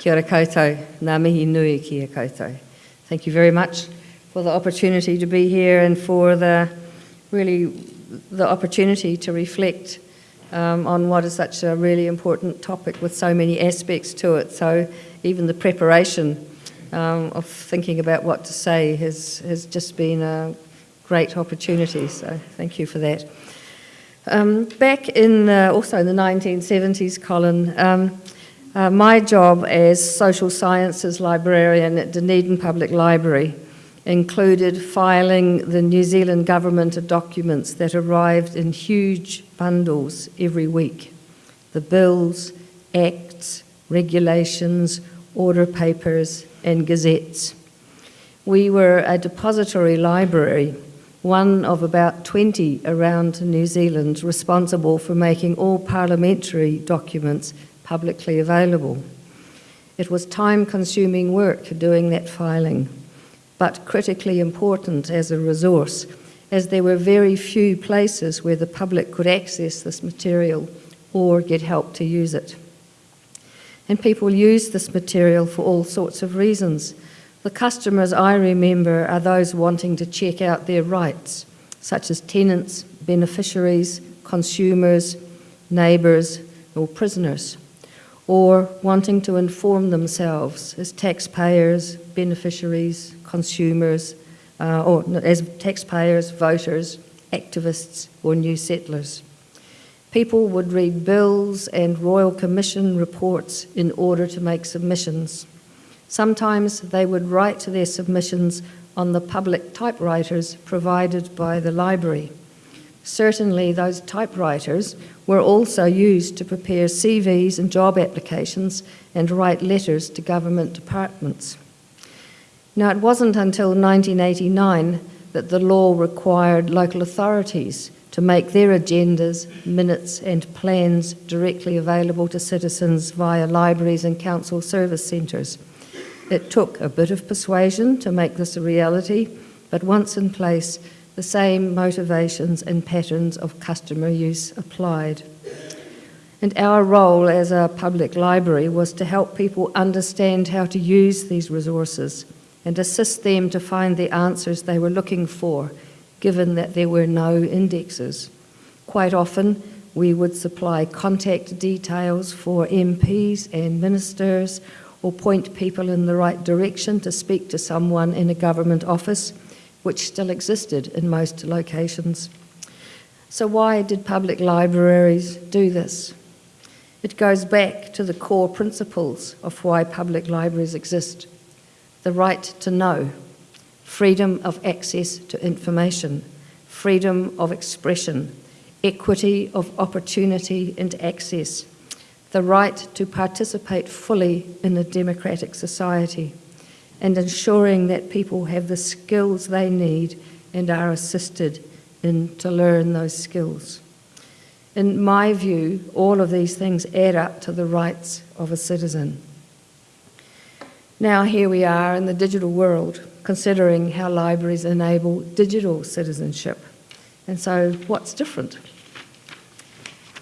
Kia ora koutou, ngā mihi nui ki a koutou. Thank you very much for the opportunity to be here and for the really the opportunity to reflect um, on what is such a really important topic with so many aspects to it. So even the preparation um, of thinking about what to say has, has just been a great opportunity. So thank you for that. Um, back in uh, also in the 1970s, Colin, um, uh, my job as social sciences librarian at Dunedin Public Library included filing the New Zealand government documents that arrived in huge bundles every week. The bills, acts, regulations, order papers and gazettes. We were a depository library, one of about 20 around New Zealand responsible for making all parliamentary documents publicly available. It was time-consuming work doing that filing but critically important as a resource, as there were very few places where the public could access this material or get help to use it. And people use this material for all sorts of reasons. The customers I remember are those wanting to check out their rights, such as tenants, beneficiaries, consumers, neighbours, or prisoners, or wanting to inform themselves as taxpayers, beneficiaries, consumers, uh, or as taxpayers, voters, activists, or new settlers. People would read bills and Royal Commission reports in order to make submissions. Sometimes they would write their submissions on the public typewriters provided by the library. Certainly those typewriters were also used to prepare CVs and job applications and write letters to government departments. Now, it wasn't until 1989 that the law required local authorities to make their agendas, minutes and plans directly available to citizens via libraries and council service centres. It took a bit of persuasion to make this a reality, but once in place, the same motivations and patterns of customer use applied. And our role as a public library was to help people understand how to use these resources and assist them to find the answers they were looking for, given that there were no indexes. Quite often, we would supply contact details for MPs and ministers or point people in the right direction to speak to someone in a government office, which still existed in most locations. So why did public libraries do this? It goes back to the core principles of why public libraries exist the right to know, freedom of access to information, freedom of expression, equity of opportunity and access, the right to participate fully in a democratic society, and ensuring that people have the skills they need and are assisted in to learn those skills. In my view, all of these things add up to the rights of a citizen. Now here we are in the digital world, considering how libraries enable digital citizenship. And so what's different?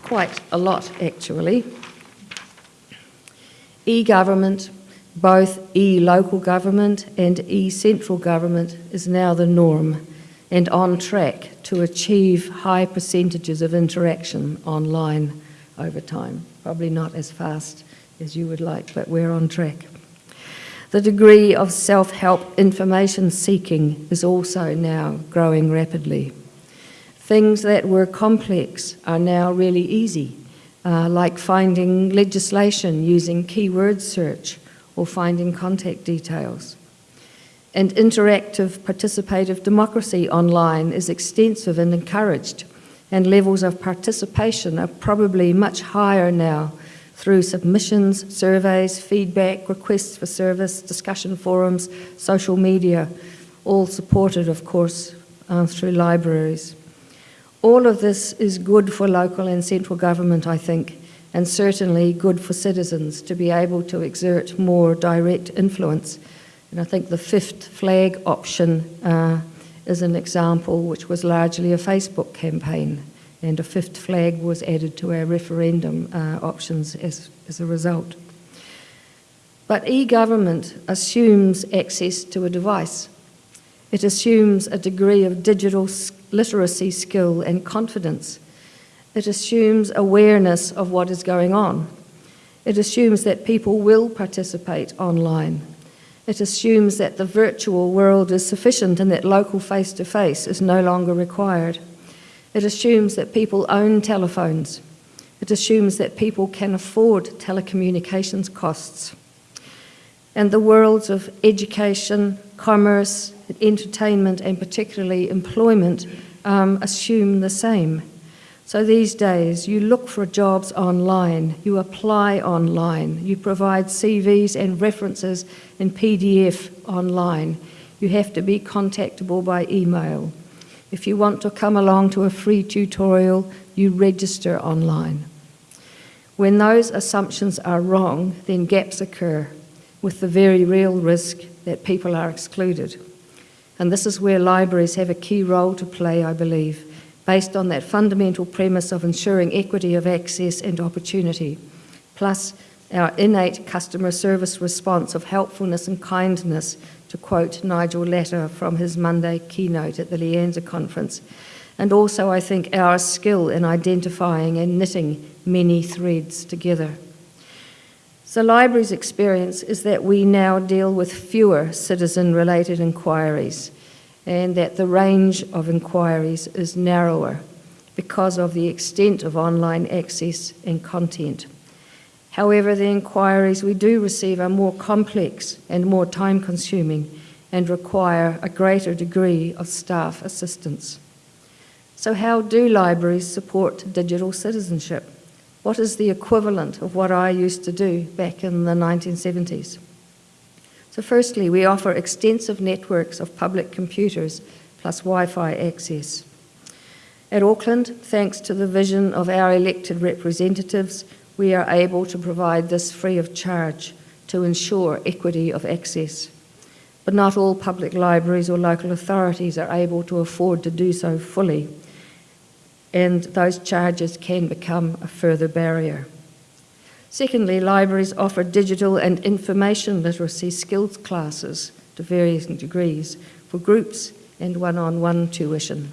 Quite a lot, actually. E-government, both e-local government and e-central government is now the norm and on track to achieve high percentages of interaction online over time. Probably not as fast as you would like, but we're on track. The degree of self-help information seeking is also now growing rapidly. Things that were complex are now really easy, uh, like finding legislation using keyword search or finding contact details. And interactive participative democracy online is extensive and encouraged, and levels of participation are probably much higher now through submissions, surveys, feedback, requests for service, discussion forums, social media, all supported, of course, uh, through libraries. All of this is good for local and central government, I think, and certainly good for citizens to be able to exert more direct influence. And I think the fifth flag option uh, is an example which was largely a Facebook campaign and a fifth flag was added to our referendum uh, options as, as a result. But e-government assumes access to a device. It assumes a degree of digital literacy skill and confidence. It assumes awareness of what is going on. It assumes that people will participate online. It assumes that the virtual world is sufficient and that local face-to-face -face is no longer required. It assumes that people own telephones. It assumes that people can afford telecommunications costs. And the worlds of education, commerce, entertainment, and particularly employment um, assume the same. So these days, you look for jobs online, you apply online, you provide CVs and references in PDF online. You have to be contactable by email. If you want to come along to a free tutorial, you register online. When those assumptions are wrong, then gaps occur with the very real risk that people are excluded. And this is where libraries have a key role to play, I believe based on that fundamental premise of ensuring equity of access and opportunity, plus our innate customer service response of helpfulness and kindness, to quote Nigel Latta from his Monday keynote at the Lianza conference, and also I think our skill in identifying and knitting many threads together. So libraries' experience is that we now deal with fewer citizen-related inquiries, and that the range of inquiries is narrower because of the extent of online access and content. However, the inquiries we do receive are more complex and more time consuming and require a greater degree of staff assistance. So how do libraries support digital citizenship? What is the equivalent of what I used to do back in the 1970s? So firstly, we offer extensive networks of public computers plus Wi-Fi access. At Auckland, thanks to the vision of our elected representatives, we are able to provide this free of charge to ensure equity of access. But not all public libraries or local authorities are able to afford to do so fully, and those charges can become a further barrier. Secondly, libraries offer digital and information literacy skills classes to various degrees for groups and one-on-one -on -one tuition.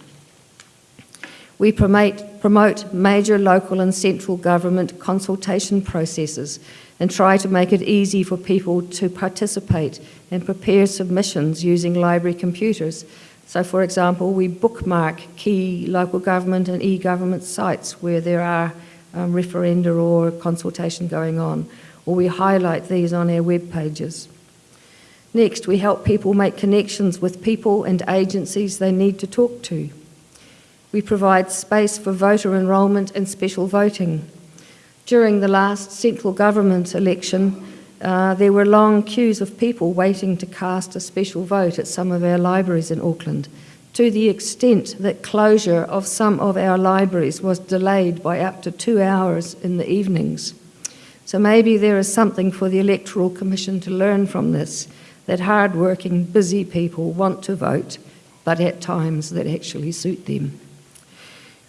We promote, promote major local and central government consultation processes and try to make it easy for people to participate and prepare submissions using library computers. So for example, we bookmark key local government and e-government sites where there are um, referenda or consultation going on, or we highlight these on our web pages. Next, we help people make connections with people and agencies they need to talk to. We provide space for voter enrolment and special voting. During the last central government election, uh, there were long queues of people waiting to cast a special vote at some of our libraries in Auckland to the extent that closure of some of our libraries was delayed by up to two hours in the evenings. So maybe there is something for the Electoral Commission to learn from this, that hard-working, busy people want to vote, but at times that actually suit them.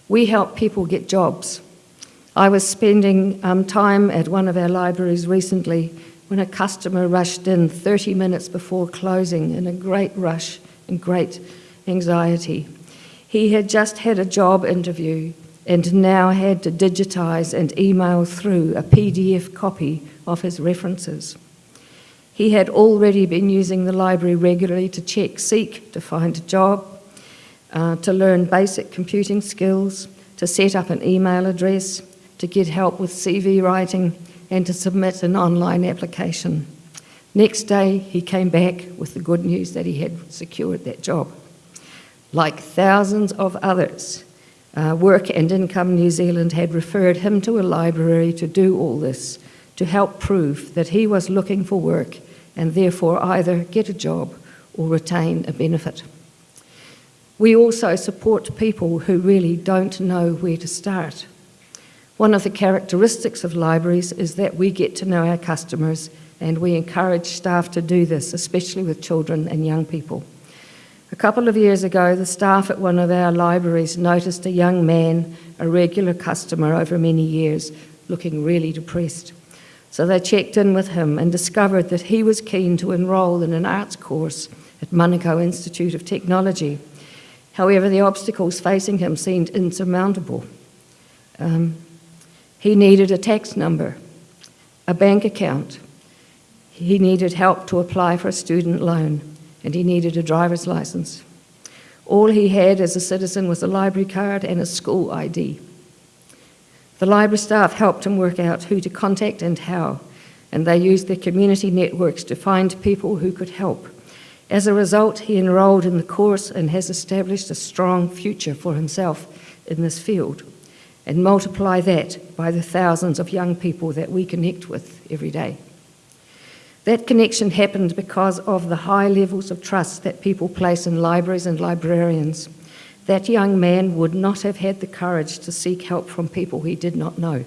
We help people get jobs. I was spending um, time at one of our libraries recently when a customer rushed in 30 minutes before closing in a great rush and great anxiety. He had just had a job interview and now had to digitize and email through a PDF copy of his references. He had already been using the library regularly to check Seek to find a job, uh, to learn basic computing skills, to set up an email address, to get help with CV writing, and to submit an online application. Next day, he came back with the good news that he had secured that job. Like thousands of others, uh, Work and Income New Zealand had referred him to a library to do all this, to help prove that he was looking for work and therefore either get a job or retain a benefit. We also support people who really don't know where to start. One of the characteristics of libraries is that we get to know our customers and we encourage staff to do this, especially with children and young people. A couple of years ago, the staff at one of our libraries noticed a young man, a regular customer over many years, looking really depressed. So they checked in with him and discovered that he was keen to enrol in an arts course at Manukau Institute of Technology. However, the obstacles facing him seemed insurmountable. Um, he needed a tax number, a bank account. He needed help to apply for a student loan, and he needed a driver's license. All he had as a citizen was a library card and a school ID. The library staff helped him work out who to contact and how, and they used their community networks to find people who could help. As a result, he enrolled in the course and has established a strong future for himself in this field. And multiply that by the thousands of young people that we connect with every day. That connection happened because of the high levels of trust that people place in libraries and librarians. That young man would not have had the courage to seek help from people he did not know.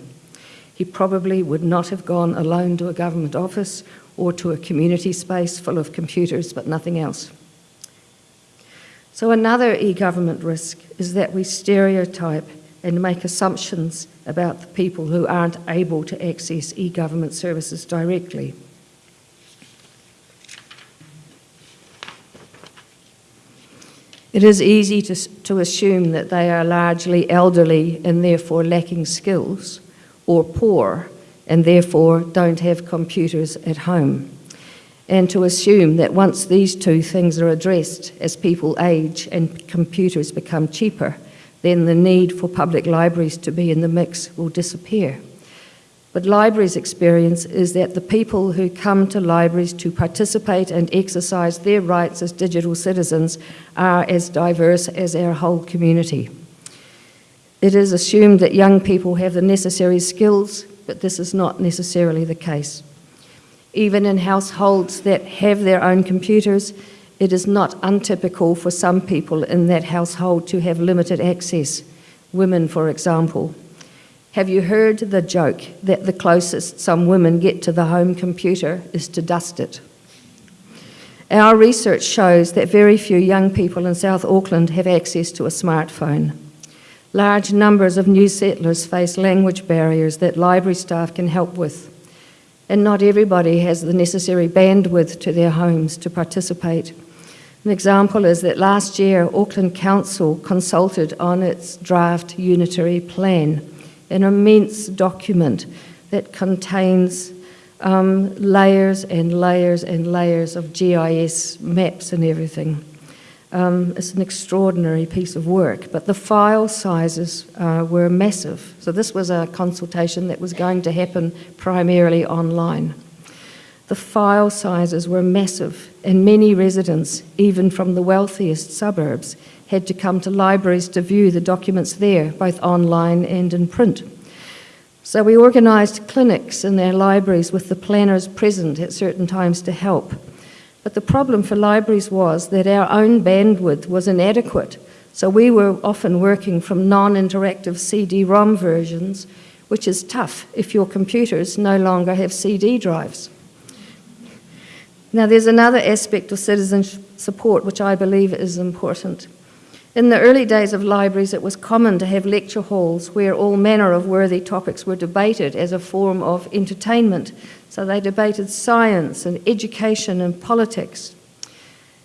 He probably would not have gone alone to a government office or to a community space full of computers, but nothing else. So another e-government risk is that we stereotype and make assumptions about the people who aren't able to access e-government services directly. It is easy to, to assume that they are largely elderly and therefore lacking skills, or poor and therefore don't have computers at home. And to assume that once these two things are addressed as people age and computers become cheaper, then the need for public libraries to be in the mix will disappear. But libraries' experience is that the people who come to libraries to participate and exercise their rights as digital citizens are as diverse as our whole community. It is assumed that young people have the necessary skills, but this is not necessarily the case. Even in households that have their own computers, it is not untypical for some people in that household to have limited access, women, for example. Have you heard the joke that the closest some women get to the home computer is to dust it? Our research shows that very few young people in South Auckland have access to a smartphone. Large numbers of new settlers face language barriers that library staff can help with, and not everybody has the necessary bandwidth to their homes to participate. An example is that last year Auckland Council consulted on its draft unitary plan an immense document that contains um, layers and layers and layers of GIS maps and everything. Um, it's an extraordinary piece of work, but the file sizes uh, were massive. So this was a consultation that was going to happen primarily online. The file sizes were massive, and many residents, even from the wealthiest suburbs, had to come to libraries to view the documents there, both online and in print. So we organised clinics in their libraries with the planners present at certain times to help. But the problem for libraries was that our own bandwidth was inadequate, so we were often working from non-interactive CD-ROM versions, which is tough if your computers no longer have CD drives. Now there's another aspect of citizen support which I believe is important. In the early days of libraries, it was common to have lecture halls where all manner of worthy topics were debated as a form of entertainment. So they debated science and education and politics.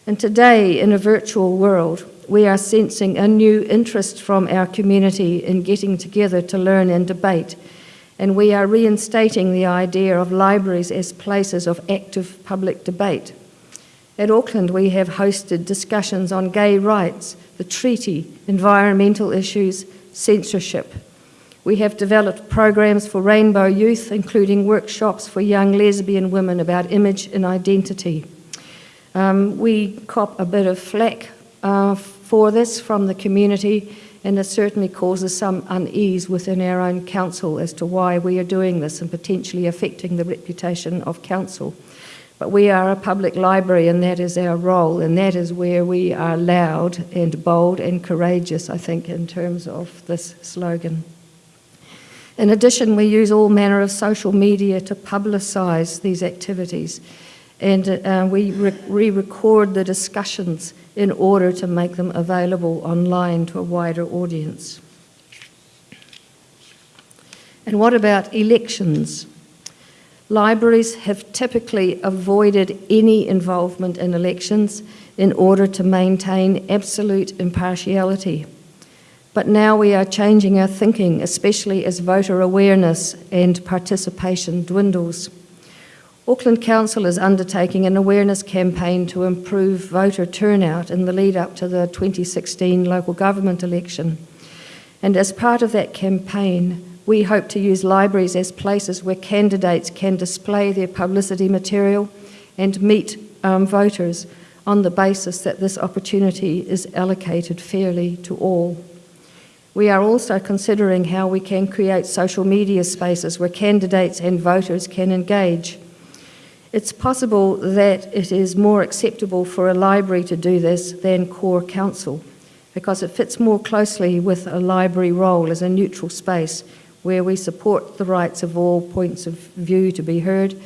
And today, in a virtual world, we are sensing a new interest from our community in getting together to learn and debate. And we are reinstating the idea of libraries as places of active public debate. At Auckland, we have hosted discussions on gay rights, the treaty, environmental issues, censorship. We have developed programs for rainbow youth, including workshops for young lesbian women about image and identity. Um, we cop a bit of flack uh, for this from the community, and it certainly causes some unease within our own council as to why we are doing this and potentially affecting the reputation of council. But we are a public library and that is our role and that is where we are loud and bold and courageous, I think, in terms of this slogan. In addition, we use all manner of social media to publicise these activities and uh, we re-record the discussions in order to make them available online to a wider audience. And what about elections? Libraries have typically avoided any involvement in elections in order to maintain absolute impartiality. But now we are changing our thinking, especially as voter awareness and participation dwindles. Auckland Council is undertaking an awareness campaign to improve voter turnout in the lead up to the 2016 local government election. And as part of that campaign, we hope to use libraries as places where candidates can display their publicity material and meet um, voters on the basis that this opportunity is allocated fairly to all. We are also considering how we can create social media spaces where candidates and voters can engage it's possible that it is more acceptable for a library to do this than core council because it fits more closely with a library role as a neutral space where we support the rights of all points of view to be heard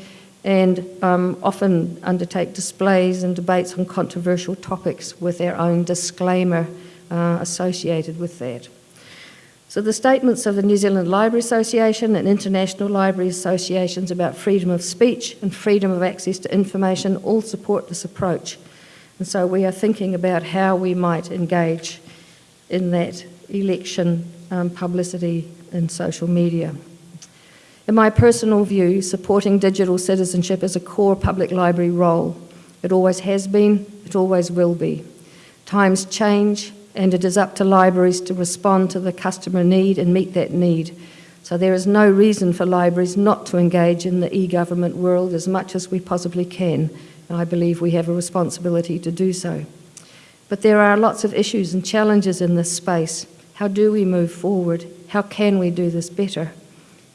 and um, often undertake displays and debates on controversial topics with their own disclaimer uh, associated with that. So the statements of the New Zealand Library Association and international library associations about freedom of speech and freedom of access to information all support this approach. And so we are thinking about how we might engage in that election um, publicity and social media. In my personal view, supporting digital citizenship is a core public library role. It always has been, it always will be. Times change, and it is up to libraries to respond to the customer need and meet that need. So there is no reason for libraries not to engage in the e-government world as much as we possibly can, and I believe we have a responsibility to do so. But there are lots of issues and challenges in this space. How do we move forward? How can we do this better?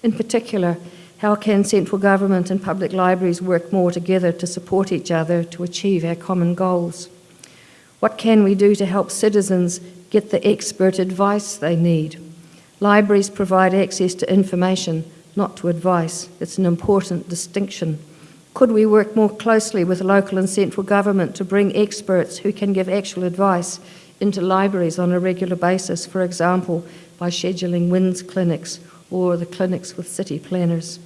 In particular, how can central government and public libraries work more together to support each other to achieve our common goals? What can we do to help citizens get the expert advice they need? Libraries provide access to information, not to advice. It's an important distinction. Could we work more closely with local and central government to bring experts who can give actual advice into libraries on a regular basis, for example, by scheduling WINZ clinics or the clinics with city planners?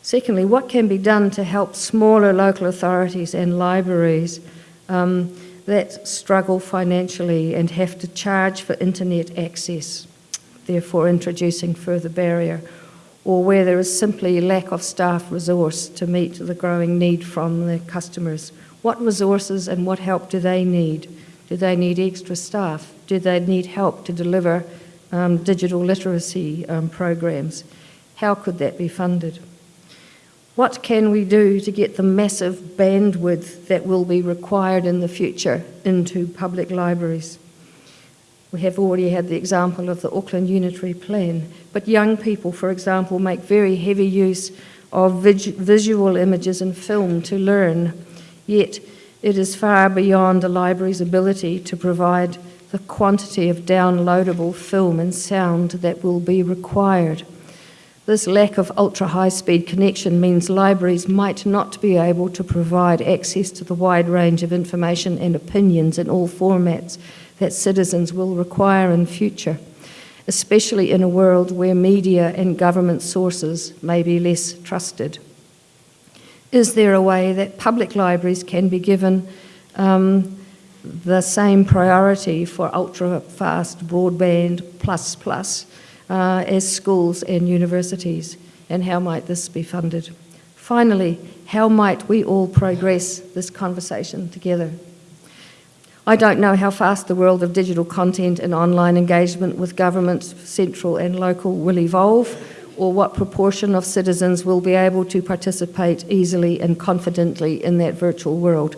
Secondly, what can be done to help smaller local authorities and libraries um, that struggle financially and have to charge for internet access, therefore introducing further barrier, or where there is simply lack of staff resource to meet the growing need from the customers. What resources and what help do they need? Do they need extra staff? Do they need help to deliver um, digital literacy um, programs? How could that be funded? What can we do to get the massive bandwidth that will be required in the future into public libraries? We have already had the example of the Auckland Unitary Plan, but young people, for example, make very heavy use of visual images and film to learn, yet it is far beyond a library's ability to provide the quantity of downloadable film and sound that will be required. This lack of ultra-high-speed connection means libraries might not be able to provide access to the wide range of information and opinions in all formats that citizens will require in future, especially in a world where media and government sources may be less trusted. Is there a way that public libraries can be given um, the same priority for ultra-fast broadband plus plus uh, as schools and universities, and how might this be funded? Finally, how might we all progress this conversation together? I don't know how fast the world of digital content and online engagement with government, central and local, will evolve, or what proportion of citizens will be able to participate easily and confidently in that virtual world.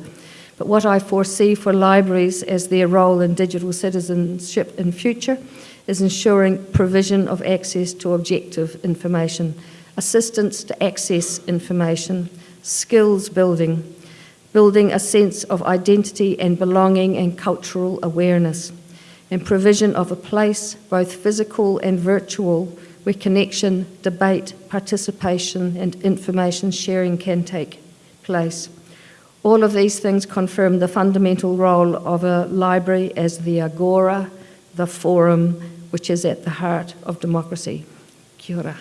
But what I foresee for libraries as their role in digital citizenship in future is ensuring provision of access to objective information, assistance to access information, skills building, building a sense of identity and belonging and cultural awareness, and provision of a place, both physical and virtual, where connection, debate, participation and information sharing can take place. All of these things confirm the fundamental role of a library as the agora, the forum, which is at the heart of democracy. Kia ora.